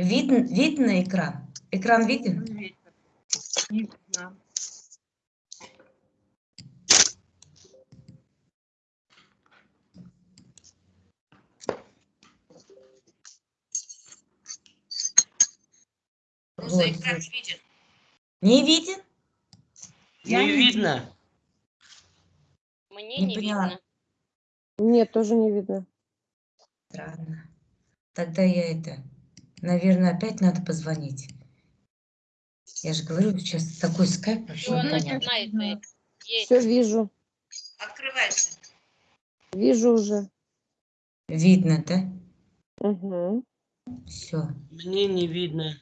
Видно, видно экран? Экран виден? Видно. Вот, вот. Не виден? Я Не не видно. Мне Не не, поняла. видно. Нет, тоже не видно. Странно. Тогда я это, наверное, опять надо позвонить. Я же говорю, сейчас такой скайп вообще непонятно. Есть. Все вижу. Открывайся. Вижу уже. Видно, да? Угу. Все. Мне не видно.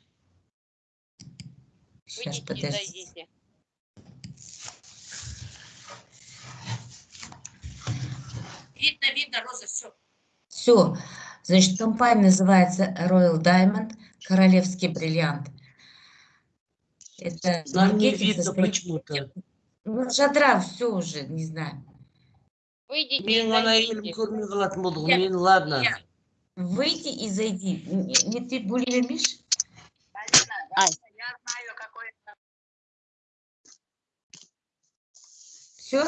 Сейчас, Выйдите подожди. зайдите. Видно, видно, Роза, все. Все. Значит, компания называется Royal Diamond, Королевский бриллиант. Это Нам не видно состоит- почему-то. Ну, жадра, все уже, не знаю. Выйдите Мен и ана зайдите. елім көрмей қалатын болдық. Я- Мен ладно. я- Выйди и зайди. Не, ты булимишь? Ай. Все?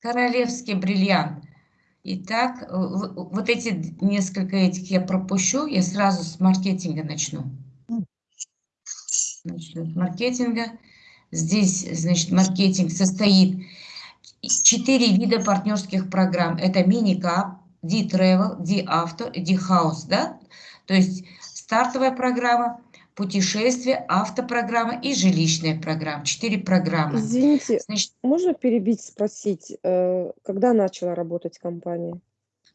Королевский бриллиант. Итак, э, вот эти несколько этих я пропущу, я сразу с маркетинга начну. Начну с маркетинга. Здесь, значит, маркетинг состоит из четыре вида партнерских программ. Это мини-кап, D-Travel, D-Auto, D-House, да? То есть стартовая программа, путешествие, автопрограмма и жилищная программа. Четыре программы. Извините, Значит, можно перебить, спросить, э, когда начала работать компания?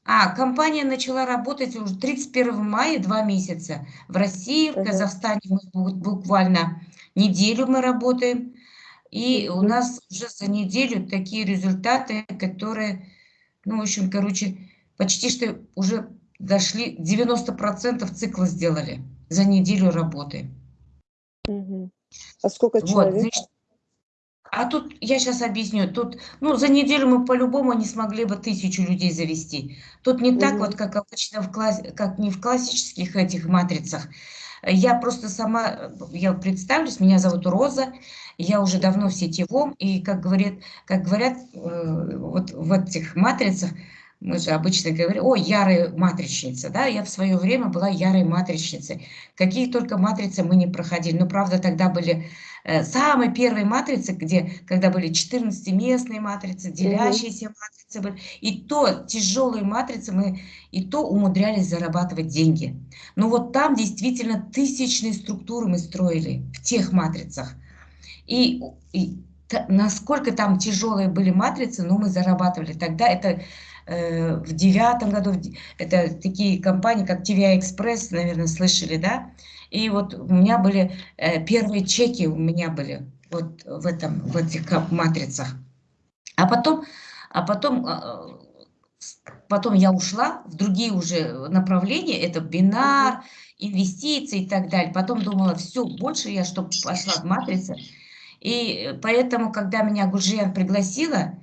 А, компания начала работать уже 31 мая, два месяца. В России, в. Казахстане мы бу- буквально неделю мы работаем. И у нас уже за неделю такие результаты, которые, ну, в общем, короче, почти что уже дошли, 90% цикла сделали за неделю работы. Мгм. А сколько Вот, человек? значит, а тут я сейчас объясню. Тут, ну, за неделю мы по-любому не смогли бы тысячу людей завести. Тут не так Мгм. вот, как обычно в класс, как не в классических этих матрицах. Я просто сама, я представлюсь, меня зовут Роза, я уже давно в сетевом, и как говорят, как говорят э, вот в этих матрицах, мы же обычно говорим, о, ярая матричница, да, я в свое время была ярой матричницей. Какие только матрицы мы не проходили, но правда тогда были э, самые первые матрицы, где, когда были 14-местные матрицы, делящиеся матрицы, были, и то тяжелые матрицы мы и то умудрялись зарабатывать деньги. Но вот там действительно тысячные структуры мы строили в тех матрицах. И, и насколько там тяжелые были матрицы, но мы зарабатывали. Тогда это э, в девятом году, это такие компании, как TVI Express, наверное, слышали, да? И вот у меня были э, первые чеки, у меня были вот в, этом, в этих матрицах. А потом, а потом, э, потом я ушла в другие уже направления, это бинар, инвестиции и так далее. Потом думала, все, больше я, чтобы пошла в матрицы. И поэтому, когда меня Гульжиян пригласила,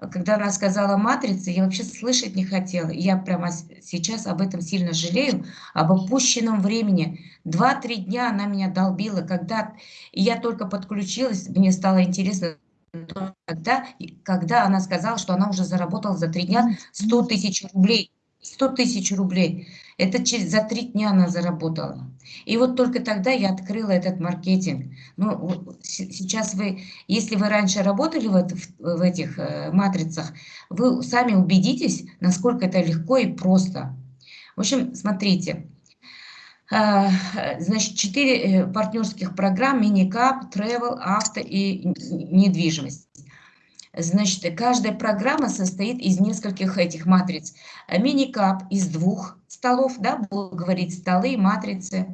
когда она сказала матрица, я вообще слышать не хотела. Я прямо сейчас об этом сильно жалею, об упущенном времени. Два-три дня она меня долбила, когда я только подключилась, мне стало интересно, и когда она сказала, что она уже заработала за три дня 100 тысяч рублей. 100 тысяч рублей. Это через, за три дня она заработала. И вот только тогда я открыла этот маркетинг. Ну, сейчас вы, если вы раньше работали в, в- в этих э, матрицах, вы сами убедитесь, насколько это легко и просто. В общем, смотрите. А, Значит, четыре э, партнерских программ, мини-кап, travel, авто и недвижимость. Значит, каждая программа состоит из нескольких этих матриц. Мини-кап из двух столов, да, буду говорить столы, матрицы.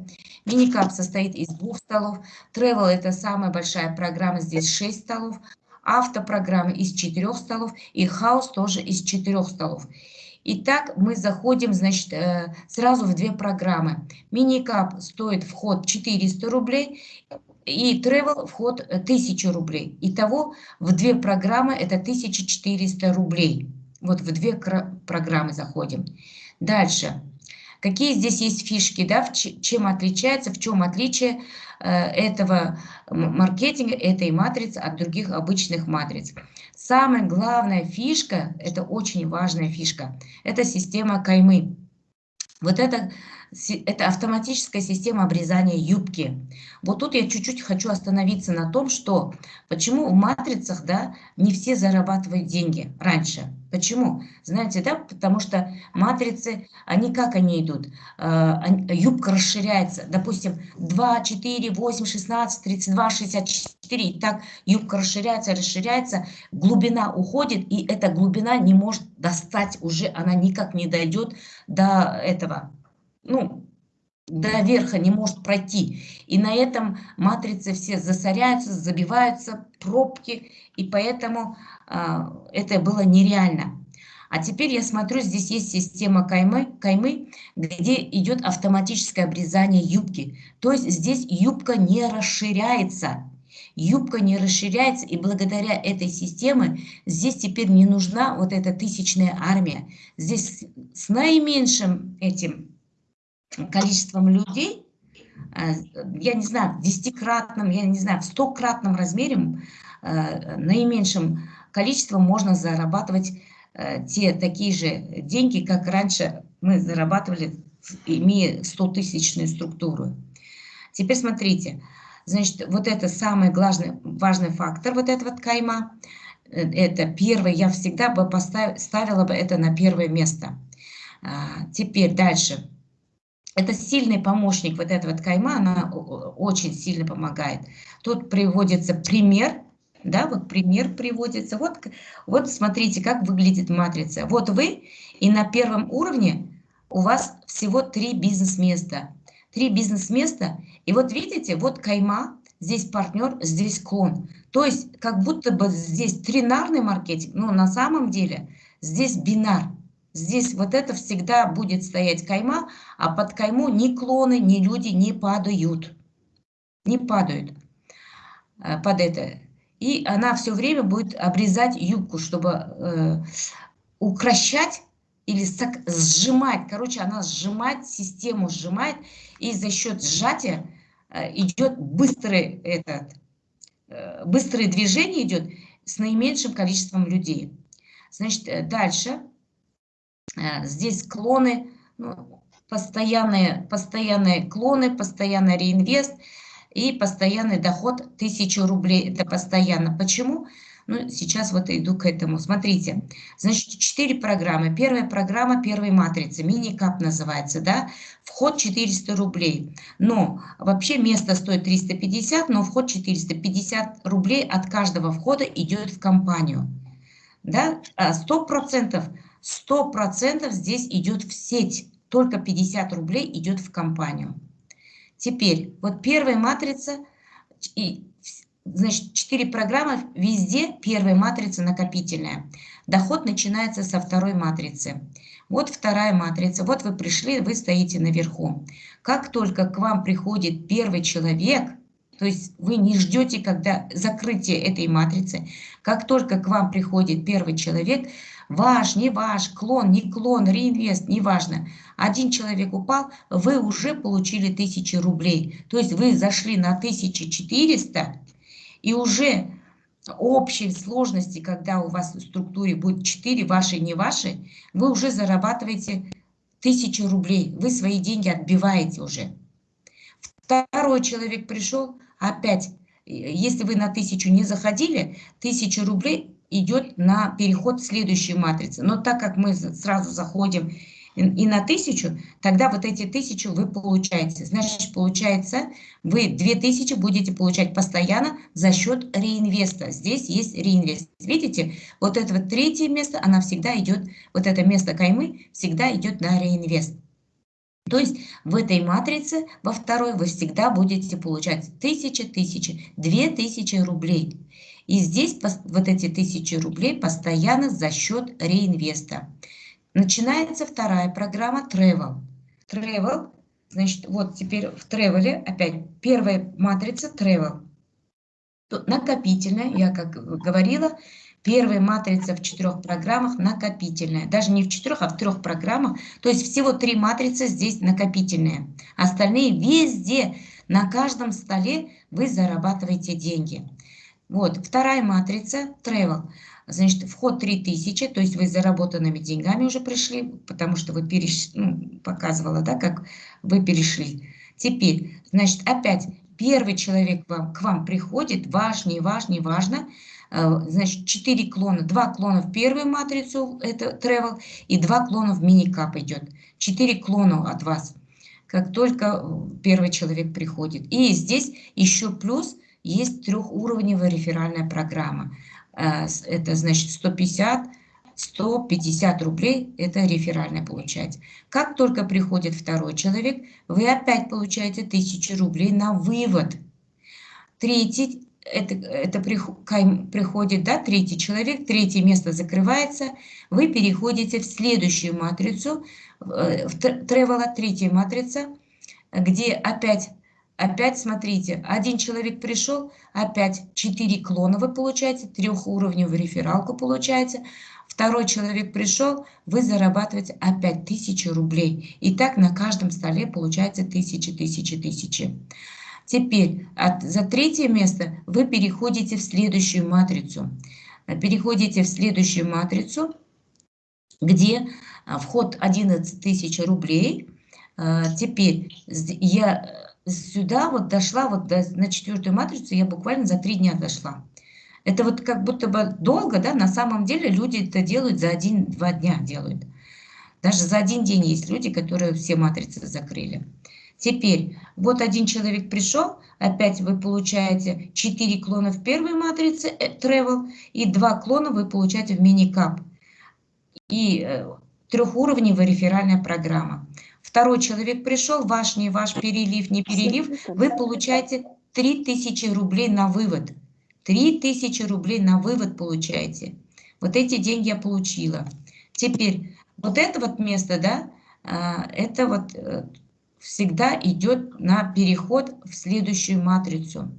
Мини-кап состоит из двух столов. Travel – это самая большая программа, здесь 6 столов. Автопрограмма из четырех столов. И хаус тоже из четырех столов. Итак, мы заходим, значит, э, сразу в две программы. Мини-кап стоит вход 400 рублей, и travel вход э, 1000 рублей. Итого в две программы это 1400 рублей. Вот в две программы заходим. Дальше. Какие здесь есть фишки, да, чем отличается, в чем отличие этого м- маркетинга, этой матрицы от других обычных матриц. Самая главная фишка, это очень важная фишка, это система каймы. Вот это, это автоматическая система обрезания юбки. Вот тут я чуть-чуть хочу остановиться на том, что почему в матрицах, да, не все зарабатывают деньги раньше. Почему? Знаете, да, потому что матрицы, они как они идут? Они- юбка расширяется, допустим, 2, 4, 8, 16, 32, 64, и так юбка расширяется, расширяется, глубина уходит, и эта глубина не может достать уже, она никак не дойдет до этого, ну, до верха не может пройти. И на этом матрицы все засоряются, забиваются, пробки, и поэтому а, это было нереально. А теперь я смотрю, здесь есть система каймы, каймы, где идет автоматическое обрезание юбки. То есть здесь юбка не расширяется. Юбка не расширяется, и благодаря этой системе здесь теперь не нужна вот эта тысячная армия. Здесь с наименьшим этим количеством людей, э, я не знаю, в десятикратном, я не знаю, в стократном размере, э, наименьшим количеством можно зарабатывать э, те такие же деньги, как раньше мы зарабатывали, имея 100-тысячную структуру. Теперь смотрите, значит, вот это самый важный, важный фактор, вот этого кайма, это первое, я всегда бы поставила, ставила бы это на первое место. А, Теперь дальше. Это сильный помощник вот этого вот кайма, она очень сильно помогает. Тут приводится пример, да, вот пример приводится. Вот, вот смотрите, как выглядит матрица. Вот вы, и на первом уровне у вас всего три бизнес-места. Три бизнес-места, и вот видите, вот кайма, здесь партнер, здесь клон. То есть как будто бы здесь тринарный маркетинг, но на самом деле здесь бинар. Здесь вот это всегда будет стоять кайма, а под кайму ни клоны, ни люди не падают. Не падают э, под это. И она все время будет обрезать юбку, чтобы э, укращать или сжимать. Короче, она сжимает, систему сжимает, и за счет сжатия э, идет быстрый этот, э, быстрое движение идет с наименьшим количеством людей. Значит, э, дальше. Э, Здесь клоны, ну, постоянные, постоянные клоны, постоянный реинвест и постоянный доход 1000 рублей. Это постоянно. Почему? Ну, сейчас вот иду к этому. Смотрите, значит, четыре программы. Первая программа первой матрицы, мини-кап называется, да? Вход 400 рублей. Но вообще место стоит 350, но вход 450 рублей от каждого входа идет в компанию. Да? А 100%, 100% здесь идет в сеть. Только 50 рублей идет в компанию. Теперь, вот первая матрица, и, значит, 4 программы, везде первая матрица накопительная. Доход начинается со второй матрицы. Вот вторая матрица, вот вы пришли, вы стоите наверху. Как только к вам приходит первый человек, то есть вы не ждете, когда закрытие этой матрицы, как только к вам приходит первый человек, ваш, не ваш, клон, не клон, реинвест, неважно. Один человек упал, вы уже получили 1000 рублей. То есть вы зашли на 1400 и уже общей сложности, когда у вас в структуре будет 4 ваши, не ваши, вы уже зарабатываете 1000 рублей. Вы свои деньги отбиваете уже. Второй человек пришел, опять, э, если вы на 1000 не заходили, 1000 рублей идет на переход в следующую матрицу. Но так как мы сразу заходим и, на 1000, тогда вот эти 1000 вы получаете. Значит, получается, вы 2000 будете получать постоянно за счет реинвеста. Здесь есть реинвест. Видите, вот это вот третье место, она всегда идет, вот это место каймы всегда идет на реинвест. То есть в этой матрице, во второй, вы всегда будете получать 1000, 1000, 2000 рублей. И здесь вот эти 1000 рублей постоянно за счет реинвеста. Начинается вторая программа Travel. Travel, значит, вот теперь в Travel опять первая матрица Travel. Накопительная, я как говорила, Первая матрица в четырех программах накопительная. Даже не в четырех, а в трех программах. То есть всего три матрицы здесь накопительные. Остальные везде, на каждом столе вы зарабатываете деньги. Вот, вторая матрица, travel. Значит, вход 3000, то есть вы заработанными деньгами уже пришли, потому что вы перешли, ну, показывала, да, как вы перешли. Теперь, значит, опять первый человек вам, к вам приходит, ваш, не ваш, не важно, значит, 4 клона, 2 клона в первую матрицу, это travel, и 2 клона в мини-кап идет. 4 клона от вас, как только первый человек приходит. И здесь еще плюс есть трехуровневая реферальная программа. Э, это значит 150, 150 рублей, это реферальное получать. Как только приходит второй человек, вы опять получаете 1000 рублей на вывод. Третий, это, это приходит, да, третий человек, третье место закрывается, вы переходите в следующую матрицу, э, в тревела, третья матрица, где опять Опять смотрите, один человек пришел, опять 4 клона вы получаете, трехуровневую рефералку получаете. Второй человек пришел, вы зарабатываете опять 1000 рублей. И так на каждом столе получается 1000, 1000, 1000. Теперь за третье место вы переходите в следующую матрицу. Переходите в следующую матрицу, где а, вход 11 тысяч рублей. А, теперь я сюда вот дошла, вот до, на четвертую матрицу я буквально за три дня дошла. Это вот как будто бы долго, да, на самом деле люди это делают за один-два дня делают. Даже за один день есть люди, которые все матрицы закрыли. Теперь, вот один человек пришел, опять вы получаете 4 клона в первой матрице э, Travel, и 2 клона вы получаете в мини-кап. И э, трехуровневая реферальная программа второй человек пришел, ваш, не ваш, перелив, не перелив, вы получаете 3000 рублей на вывод. 3000 рублей на вывод получаете. Вот эти деньги я получила. Теперь, вот это вот место, да, а, это вот э, всегда идет на переход в следующую матрицу.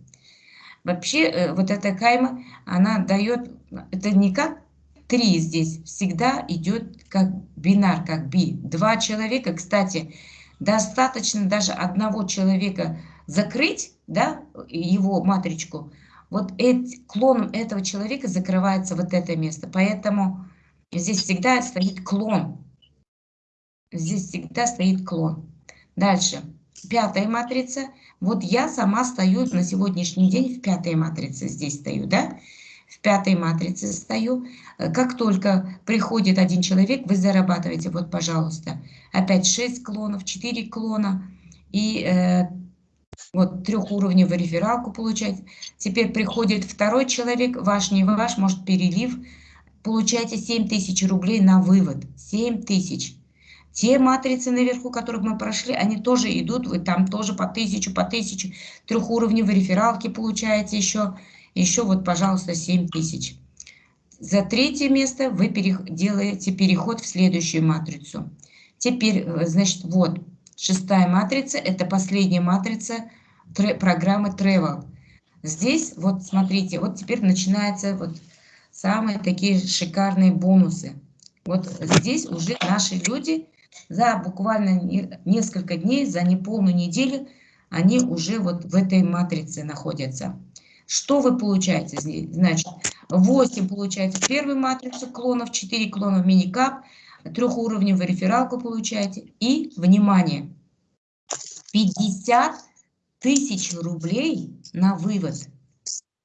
Вообще, э, вот эта кайма, она дает, это не как 3 здесь всегда идет как бинар, как би. Два человека, кстати, достаточно даже одного человека закрыть, да, его матричку, вот эти, клоном этого человека закрывается вот это место. Поэтому здесь всегда стоит клон. Здесь всегда стоит клон. Дальше. Пятая матрица. Вот я сама стою на сегодняшний день в пятой матрице. Здесь стою, да? в пятой матрице стою. Как только приходит один человек, вы зарабатываете, вот, пожалуйста, опять 6 клонов, 4 клона и э, вот трехуровневую рефералку получать. Теперь приходит второй человек, ваш, не ваш, может перелив, получаете 7 тысяч рублей на вывод. 7 тысяч. Те матрицы наверху, которых мы прошли, они тоже идут, вы там тоже по тысячу, по тысячу, трехуровневые рефералки получаете еще еще вот, пожалуйста, 7 тысяч. За третье место вы делаете переход в следующую матрицу. Теперь, э, значит, вот, шестая матрица, это последняя матрица программы Travel. Здесь, вот смотрите, вот теперь начинаются вот самые такие шикарные бонусы. Вот здесь уже наши люди за буквально несколько дней, за неполную неделю, они уже вот в этой матрице находятся. Что вы получаете здесь? Значит, 8 получаете первую матрицу клонов, 4 клона в мини-кап, трехуровневую рефералку получаете. И, внимание, 50 тысяч рублей на вывод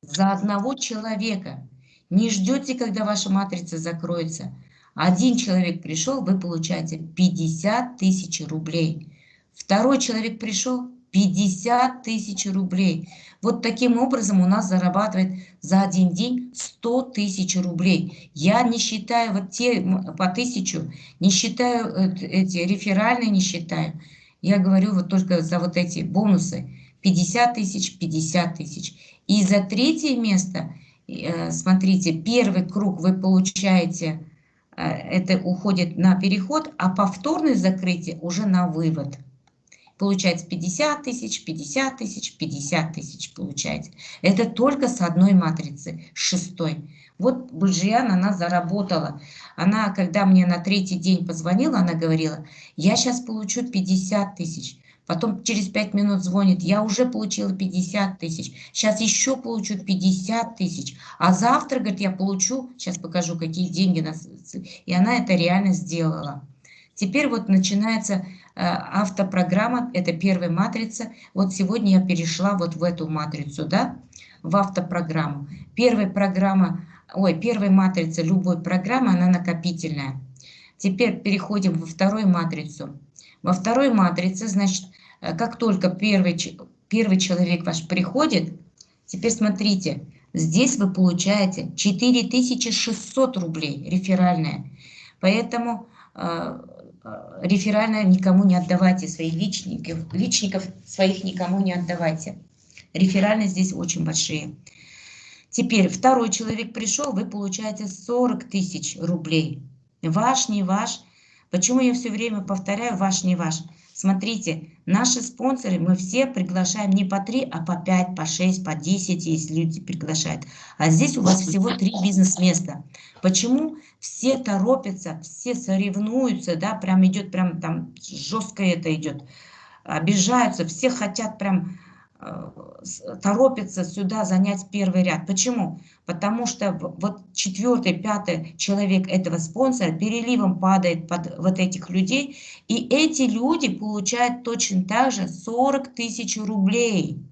за одного человека. Не ждете, когда ваша матрица закроется. Один человек пришел, вы получаете 50 тысяч рублей. Второй человек пришел, 50 тысяч рублей. Вот таким образом у нас зарабатывает за один день 100 тысяч рублей. Я не считаю вот те по тысячу, не считаю э, эти реферальные, не считаю. Я говорю вот только за вот эти бонусы. 50 тысяч, 50 тысяч. И за третье место, э, смотрите, первый круг вы получаете, это уходит на переход, а повторное закрытие уже на вывод. получается 50 тысяч, 50 тысяч, 50 тысяч получается. Это только с одной матрицы, шестой. Вот Бульжиян, она заработала. Она, когда мне на третий день позвонила, она говорила, я сейчас получу 50 тысяч. Потом через 5 минут звонит, я уже получила 50 тысяч, сейчас еще получу 50 тысяч, а завтра, говорит, я получу, сейчас покажу, какие деньги. Нас... И она это реально сделала. Теперь вот начинается э, автопрограмма, это первая матрица. Вот сегодня я перешла вот в эту матрицу, да, в автопрограмму. Первая программа, ой, первая матрица любой программы, она накопительная. Теперь переходим во вторую матрицу. Во второй матрице, значит, э, как только первый, первый человек ваш приходит, теперь смотрите, здесь вы получаете 4600 рублей реферальная. Поэтому э, э, реферальная никому не отдавайте, своих личников, личников своих никому не отдавайте. Реферальные здесь очень большие. Теперь второй человек пришел, вы получаете 40 тысяч рублей. Ваш, не ваш – Почему я все время повторяю ваш, не ваш? Смотрите, наши спонсоры, мы все приглашаем не по 3, а по 5, по 6, по 10, если люди приглашают. А здесь у вас всего 3 бизнес-места. Почему все торопятся, все соревнуются, да, прям идет, прям там жестко это идет, обижаются, все хотят прям торопится сюда занять первый ряд. Почему? Потому что вот четвертый, пятый человек этого спонсора переливом падает под вот этих людей, и эти люди получают точно так же 40 тысяч рублей.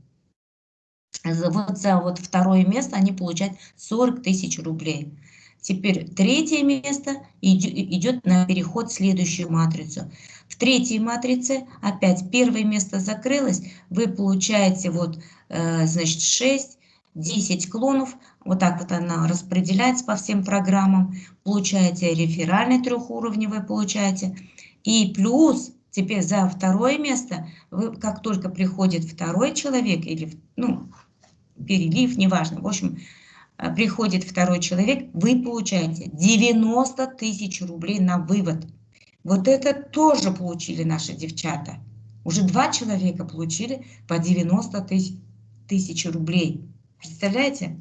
Вот за вот второе место они получают 40 тысяч рублей. Теперь третье место идет на переход в следующую матрицу. В третьей матрице опять первое место закрылось, вы получаете вот, э, значит, 6, 10 клонов, вот так вот она распределяется по всем программам, получаете реферальный трехуровневый, получаете, и плюс теперь за второе место, вы, как только приходит второй человек, или, ну, перелив, неважно, в общем, приходит второй человек, вы получаете 90 тысяч рублей на вывод. Вот это тоже получили наши девчата. Уже два человека получили по 90 тысяч, тысяч рублей. Представляете?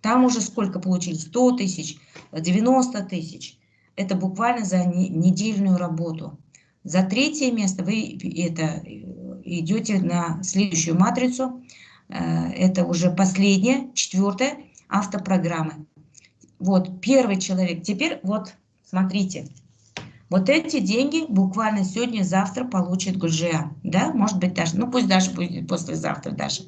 Там уже сколько получили? 100 тысяч, 90 тысяч. Это буквально за недельную работу. За третье место вы это, идете на следующую матрицу. Э, это уже последняя, четвертая автопрограмма. Вот первый человек. Теперь вот смотрите. Вот эти деньги буквально сегодня-завтра получит Гульжия. Да, может быть даже, ну пусть даже будет послезавтра даже.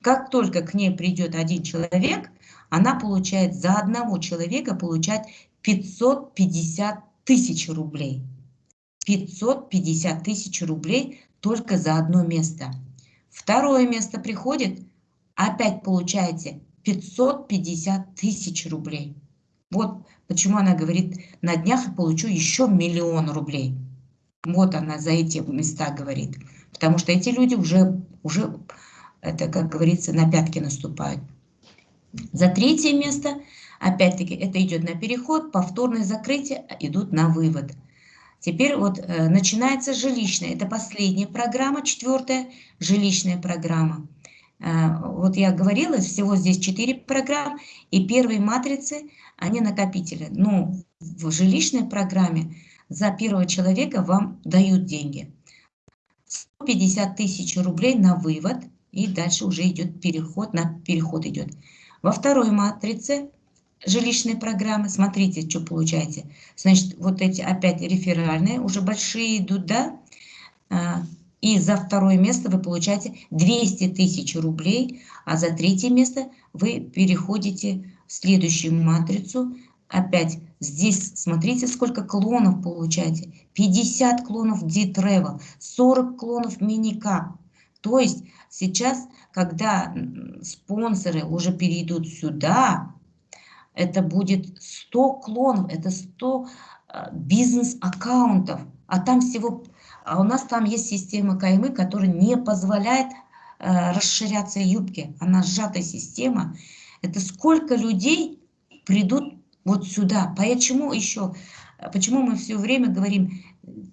Как только к ней придет один человек, она получает за одного человека получает 550 тысяч рублей. 550 тысяч рублей только за одно место. Второе место приходит, опять получаете 550 тысяч рублей. Вот почему она говорит, на днях я получу еще миллион рублей. Вот она за эти места говорит. Потому что эти люди уже, уже это, как говорится, на пятки наступают. За третье место, опять-таки, это идет на переход, повторное закрытие, идут на вывод. Теперь вот э, начинается жилищная, это последняя программа, четвертая жилищная программа. Э, вот я говорила, всего здесь четыре программы, и первые матрицы они накопители. Но в жилищной программе за первого человека вам дают деньги. 150 тысяч рублей на вывод, и дальше уже идет переход, на переход идет. Во второй матрице жилищной программы, смотрите, что получаете. Значит, вот эти опять реферальные, уже большие идут, да? И за второе место вы получаете 200 тысяч рублей, а за третье место вы переходите следующую матрицу. Опять здесь смотрите, сколько клонов получаете. 50 клонов D-Travel, 40 клонов Minicap. То есть сейчас, когда спонсоры уже перейдут сюда, это будет 100 клонов, это 100 а, бизнес-аккаунтов. А там всего, а у нас там есть система каймы, которая не позволяет э, расширяться юбки. Она сжатая система. Это сколько людей придут вот сюда. Почему еще, почему мы все время говорим,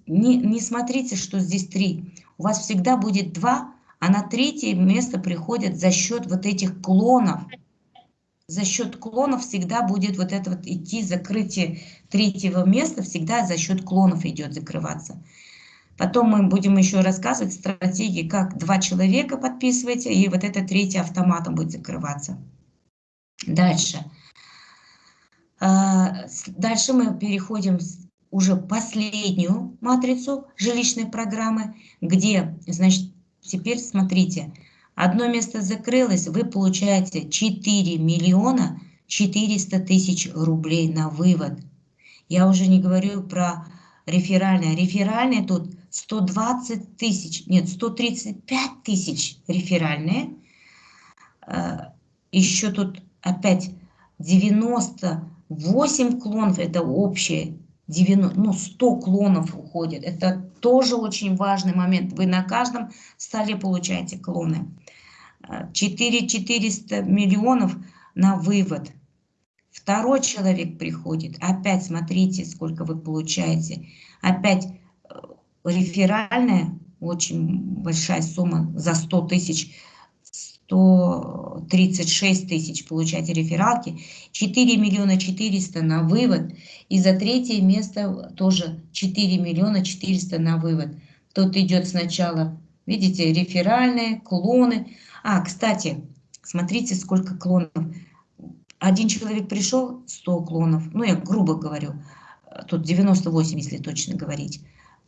не, не смотрите, что здесь три. у вас всегда будет два, а на третье место приходят за счет вот этих клонов. За счет клонов всегда будет вот это вот идти закрытие третьего места, всегда за счет клонов идет закрываться. Потом мы будем еще рассказывать стратегии, как два человека подписываете, и вот это третье автоматом будет закрываться. Дальше. А, дальше мы переходим уже последнюю матрицу жилищной программы, где, значит, теперь смотрите, одно место закрылось, вы получаете 4 миллиона 400 тысяч рублей на вывод. Я уже не говорю про реферальное. Реферальное тут 120 тысяч, нет, 135 тысяч реферальные. А, Еще тут опять 98 клонов, это общее, 90, ну 100 клонов уходит. Это тоже очень важный момент. Вы на каждом столе получаете клоны. 4 400 миллионов на вывод. Второй человек приходит, опять смотрите, сколько вы получаете. Опять э, реферальная, очень большая сумма за 100 тысяч 136 тысяч получаете рефералки, 4 миллиона 400 на вывод, и за третье место тоже 4 миллиона 400 на вывод. Тут идет сначала, видите, реферальные, клоны. А, кстати, смотрите, сколько клонов. Один человек пришел, 100 клонов, ну я грубо говорю, тут 98, если точно говорить.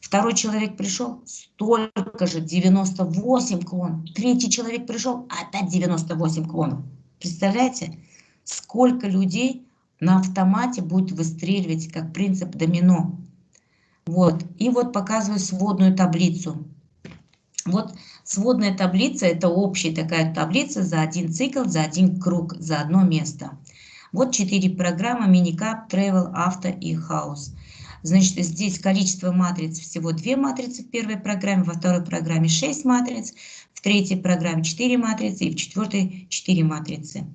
Второй человек пришел, столько же, 98 клон. Третий человек пришел, опять 98 клонов. Представляете, сколько людей на автомате будет выстреливать, как принцип домино. Вот, и вот показываю сводную таблицу. Вот сводная таблица, это общая такая таблица за один цикл, за один круг, за одно место. Вот четыре программы, Minicap, Travel, Авто и House. Значит, здесь количество матриц всего две матрицы в первой программе, во второй программе 6 матриц, в третьей программе 4 матрицы и в четвертой 4 матрицы.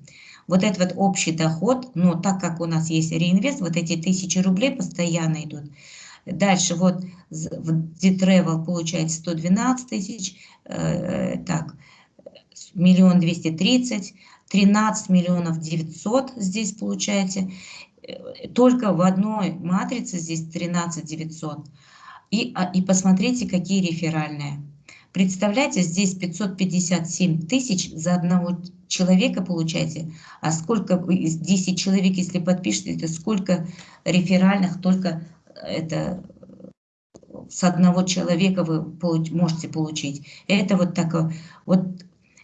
Вот это вот общий доход, но так как у нас есть реинвест, вот эти тысячи рублей постоянно идут. Дальше вот в D-Travel получается 112 тысяч, э, так, миллион двести тридцать, 13 миллионов 900 здесь получаете только в одной матрице здесь 13 900. И, а, и посмотрите, какие реферальные. Представляете, здесь 557 тысяч за одного человека получаете. А сколько, 10 человек, если подпишете, это сколько реферальных только это с одного человека вы можете получить. Это вот такое, вот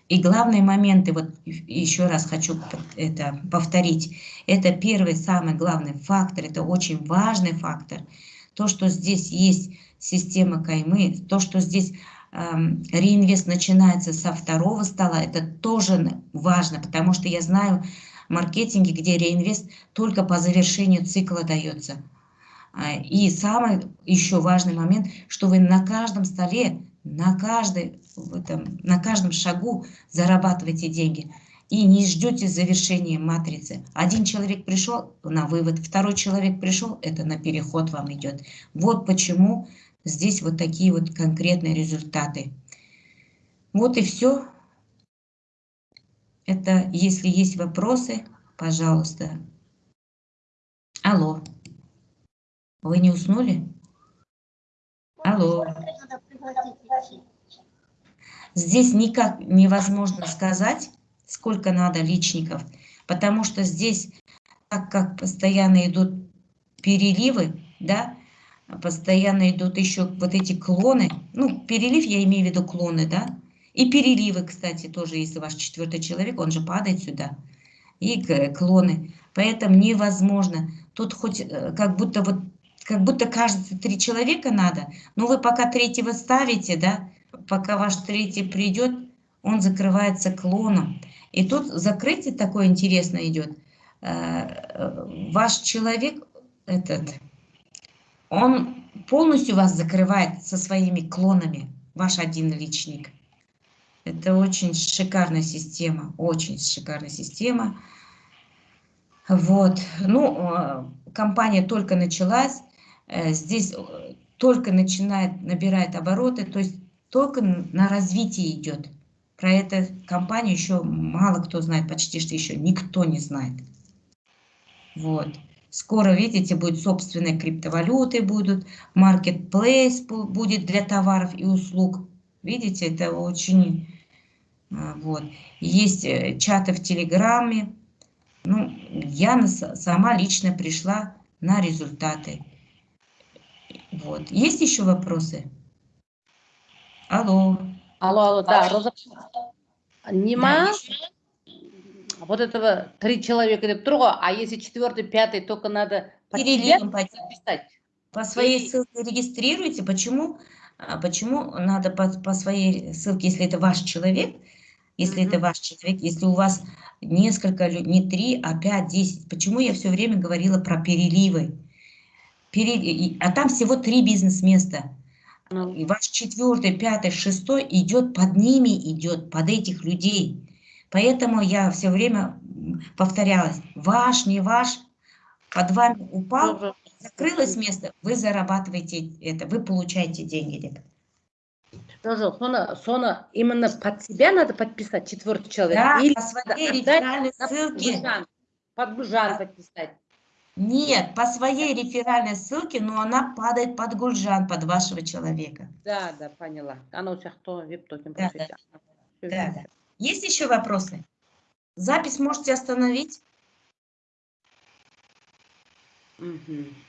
и главные моменты, вот еще раз хочу это повторить, это первый самый главный фактор, это очень важный фактор. То, что здесь есть система каймы, то, что здесь э, реинвест начинается со второго стола, это тоже важно, потому что я знаю в маркетинге, где реинвест только по завершению цикла дается. А, и самый еще важный момент, что вы на каждом столе на, каждой, в этом, на каждом шагу зарабатываете деньги и не ждете завершения матрицы. Один человек пришел на вывод, второй человек пришел, это на переход вам идет. Вот почему здесь вот такие вот конкретные результаты. Вот и все. Это, если есть вопросы, пожалуйста. Алло. Вы не уснули? Алло. Здесь никак невозможно сказать, сколько надо личников, потому что здесь, так как постоянно идут переливы, да, постоянно идут еще вот эти клоны, ну, перелив я имею в виду клоны, да, и переливы, кстати, тоже, если ваш четвертый человек, он же падает сюда, и клоны, поэтому невозможно, тут хоть э, как будто вот как будто кажется, три человека надо, но вы пока третьего ставите, да, пока ваш третий придет, он закрывается клоном. И тут закрытие такое интересное идет. Э, ваш человек, этот, он полностью вас закрывает со своими клонами, ваш один личник. Это очень шикарная система, очень шикарная система. Вот, ну, э, компания только началась, Э, здесь э, только начинает, набирает обороты, то есть только на развитие идет. Про эту компанию еще мало кто знает, почти что еще никто не знает. Вот. Скоро, видите, будет собственные криптовалюты будут, маркетплейс бу- будет для товаров и услуг. Видите, это очень... а, Вот. Есть э, чаты в Телеграме. Ну, я сама лично пришла на результаты. Вот. Есть еще вопросы? Алло. Алло, алло, да, Роза. Да, Нема есть? вот этого три человека или трое, а если четвертый, пятый, только надо под себя Перелим по, своей И- ссылке регистрируйте. Почему, а, почему надо по, по своей ссылке, если это ваш человек, если это Мгм. ваш человек, если у вас несколько, не три, а пять, десять. Почему я все время говорила про переливы? Пере- и- А там всего три бизнес-места. Ну, И ваш четвертый, пятый, шестой идет под ними, идет под этих людей. Поэтому я все время повторялась, ваш, не ваш, под вами упал, тоже. закрылось место, вы зарабатываете это, вы получаете деньги. ребят. Тоже, Сона, Сона, именно под себя надо подписать четвертый человек? Да, Или по своей на ссылке. Гульжан, под Гульжан подписать? Нет, по своей реферальной ссылке, но она падает под Гульжан, под вашего человека. Да, да, поняла. Она у тебя кто? Вип-токен Да, Да, всё, да. Есть еще вопросы? Запись можете остановить? Мгм.